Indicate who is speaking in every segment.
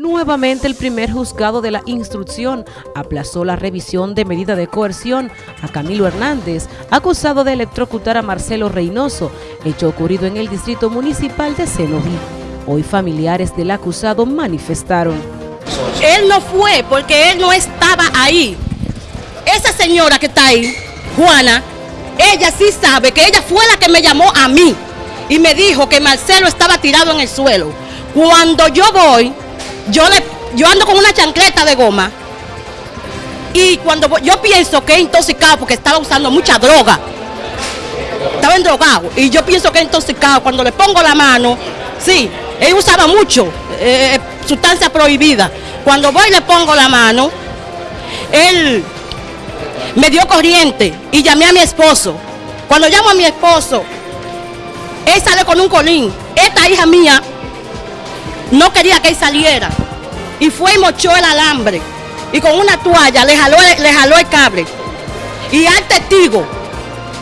Speaker 1: Nuevamente el primer juzgado de la instrucción aplazó la revisión de medida de coerción a Camilo Hernández, acusado de electrocutar a Marcelo Reynoso, hecho ocurrido en el distrito municipal de Cenoví. Hoy familiares del acusado manifestaron.
Speaker 2: Él no fue porque él no estaba ahí. Esa señora que está ahí, Juana, ella sí sabe que ella fue la que me llamó a mí y me dijo que Marcelo estaba tirado en el suelo. Cuando yo voy, yo, le, yo ando con una chancleta de goma y cuando yo pienso que es intoxicado porque estaba usando mucha droga, estaba endrogado y yo pienso que es intoxicado, cuando le pongo la mano, sí, él usaba mucho, eh, sustancia prohibida. Cuando voy y le pongo la mano, él me dio corriente y llamé a mi esposo. Cuando llamo a mi esposo, él sale con un colín. Esta hija mía no quería que él saliera. Y fue y mochó el alambre. Y con una toalla le jaló, le jaló el cable. Y al testigo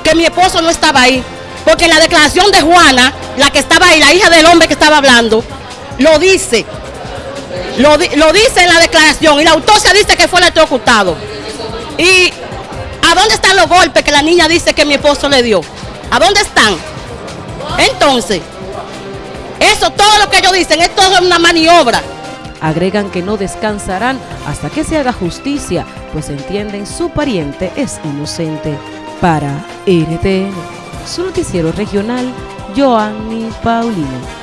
Speaker 2: que mi esposo no estaba ahí. Porque en la declaración de Juana, la que estaba ahí, la hija del hombre que estaba hablando, lo dice. Lo, lo dice en la declaración. Y la autopsia dice que fue electrocutado. ¿Y a dónde están los golpes que la niña dice que mi esposo le dio? ¿A dónde están? Entonces, eso, todo lo que ellos dicen, es todo una maniobra.
Speaker 1: Agregan que no descansarán hasta que se haga justicia, pues entienden su pariente es inocente. Para RTN, su noticiero regional, Joanny Paulino.